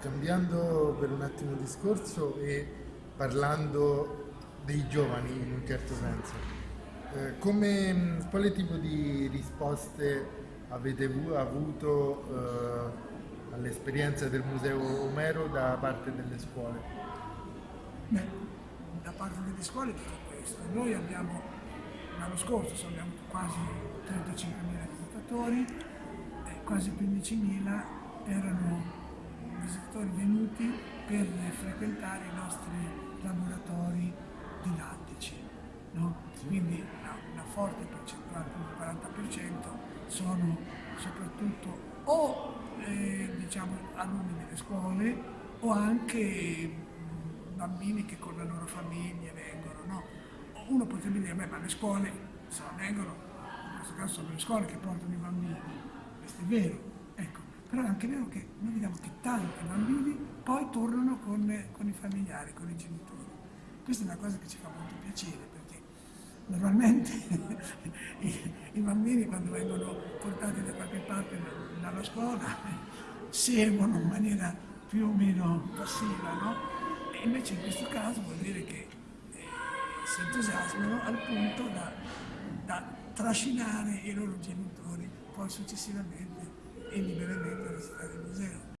cambiando per un attimo discorso e parlando dei giovani in un certo senso, eh, come, quale tipo di risposte avete avuto eh, all'esperienza del Museo Omero da parte delle scuole? Beh, da parte delle scuole tutto questo. Noi abbiamo, l'anno scorso abbiamo quasi 35.000 visitatori, quasi 15.000 erano visitatori venuti per frequentare i nostri laboratori didattici. No? Quindi una, una, forte percentuale, il 40%, sono soprattutto o eh, diciamo, alunni delle scuole o anche bambini che con le loro famiglie vengono. No? Uno potrebbe dire, beh, ma le scuole se vengono, in questo caso sono le scuole che portano i bambini, questo è vero. Però è anche vero che noi vediamo che tanti bambini poi tornano con, con i familiari, con i genitori. Questa è una cosa che ci fa molto piacere perché normalmente i, i, bambini quando vengono portati da qualche parte dalla scuola seguono in maniera più o meno passiva, no? E invece in questo caso vuol dire che eh, si entusiasmano al punto da, da trascinare i loro genitori poi successivamente e liberamente visitare il museo.